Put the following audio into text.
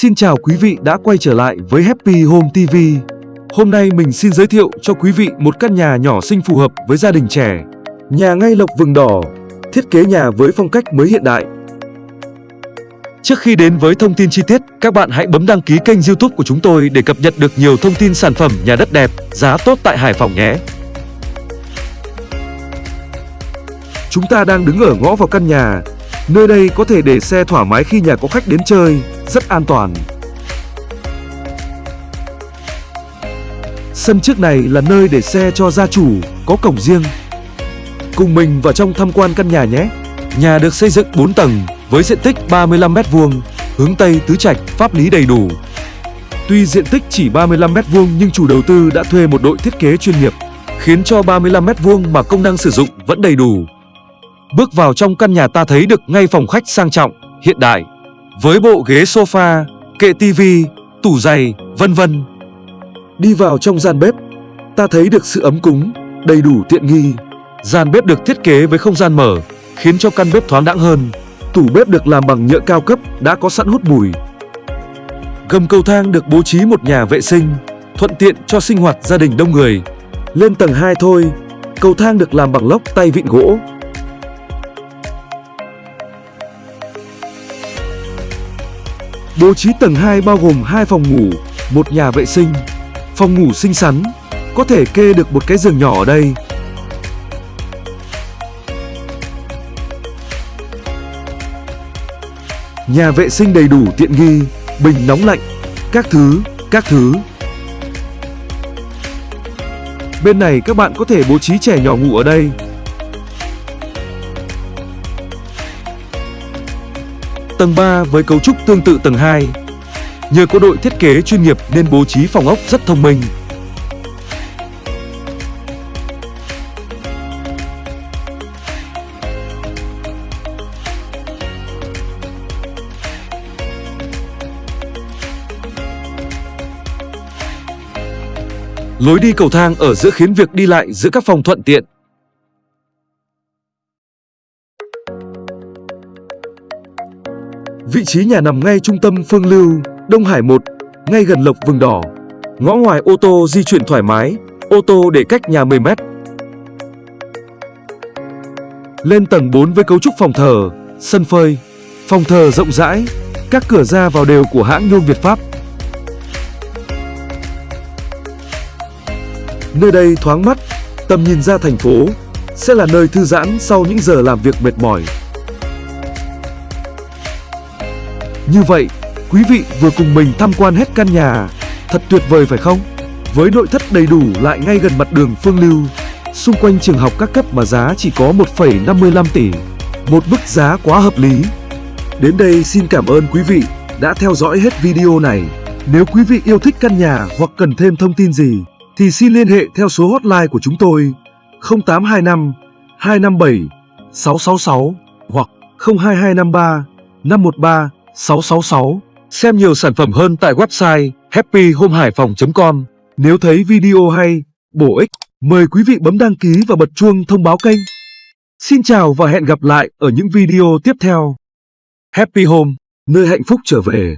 Xin chào quý vị đã quay trở lại với Happy Home TV. Hôm nay mình xin giới thiệu cho quý vị một căn nhà nhỏ xinh phù hợp với gia đình trẻ. Nhà ngay lộc vừng đỏ, thiết kế nhà với phong cách mới hiện đại. Trước khi đến với thông tin chi tiết, các bạn hãy bấm đăng ký kênh YouTube của chúng tôi để cập nhật được nhiều thông tin sản phẩm nhà đất đẹp, giá tốt tại Hải Phòng nhé. Chúng ta đang đứng ở ngõ vào căn nhà. Nơi đây có thể để xe thoải mái khi nhà có khách đến chơi, rất an toàn. Sân trước này là nơi để xe cho gia chủ, có cổng riêng. Cùng mình vào trong tham quan căn nhà nhé. Nhà được xây dựng 4 tầng với diện tích 35m2, hướng Tây tứ trạch, pháp lý đầy đủ. Tuy diện tích chỉ 35m2 nhưng chủ đầu tư đã thuê một đội thiết kế chuyên nghiệp, khiến cho 35m2 mà công năng sử dụng vẫn đầy đủ. Bước vào trong căn nhà ta thấy được ngay phòng khách sang trọng, hiện đại, với bộ ghế sofa, kệ tivi, tủ giày, vân vân. Đi vào trong gian bếp, ta thấy được sự ấm cúng, đầy đủ tiện nghi. Gian bếp được thiết kế với không gian mở, khiến cho căn bếp thoáng đãng hơn. Tủ bếp được làm bằng nhựa cao cấp, đã có sẵn hút mùi. Gầm cầu thang được bố trí một nhà vệ sinh, thuận tiện cho sinh hoạt gia đình đông người. Lên tầng 2 thôi, cầu thang được làm bằng lốc tay vịn gỗ, Bố trí tầng 2 bao gồm hai phòng ngủ, một nhà vệ sinh, phòng ngủ xinh xắn, có thể kê được một cái giường nhỏ ở đây. Nhà vệ sinh đầy đủ tiện nghi, bình nóng lạnh, các thứ, các thứ. Bên này các bạn có thể bố trí trẻ nhỏ ngủ ở đây. Tầng 3 với cấu trúc tương tự tầng 2. Nhờ có đội thiết kế chuyên nghiệp nên bố trí phòng ốc rất thông minh. Lối đi cầu thang ở giữa khiến việc đi lại giữa các phòng thuận tiện. Vị trí nhà nằm ngay trung tâm Phương Lưu, Đông Hải 1, ngay gần Lộc Vừng Đỏ. Ngõ ngoài ô tô di chuyển thoải mái, ô tô để cách nhà 10 mét. Lên tầng 4 với cấu trúc phòng thờ, sân phơi, phòng thờ rộng rãi, các cửa ra vào đều của hãng nhôm Việt Pháp. Nơi đây thoáng mắt, tầm nhìn ra thành phố, sẽ là nơi thư giãn sau những giờ làm việc mệt mỏi. Như vậy, quý vị vừa cùng mình tham quan hết căn nhà. Thật tuyệt vời phải không? Với nội thất đầy đủ lại ngay gần mặt đường Phương Lưu, xung quanh trường học các cấp mà giá chỉ có 1,55 tỷ. Một mức giá quá hợp lý. Đến đây xin cảm ơn quý vị đã theo dõi hết video này. Nếu quý vị yêu thích căn nhà hoặc cần thêm thông tin gì, thì xin liên hệ theo số hotline của chúng tôi 0825 257 666 hoặc 02253 513 666. Xem nhiều sản phẩm hơn tại website happyhomehaiphong.com. Nếu thấy video hay, bổ ích, mời quý vị bấm đăng ký và bật chuông thông báo kênh. Xin chào và hẹn gặp lại ở những video tiếp theo. Happy Home, nơi hạnh phúc trở về.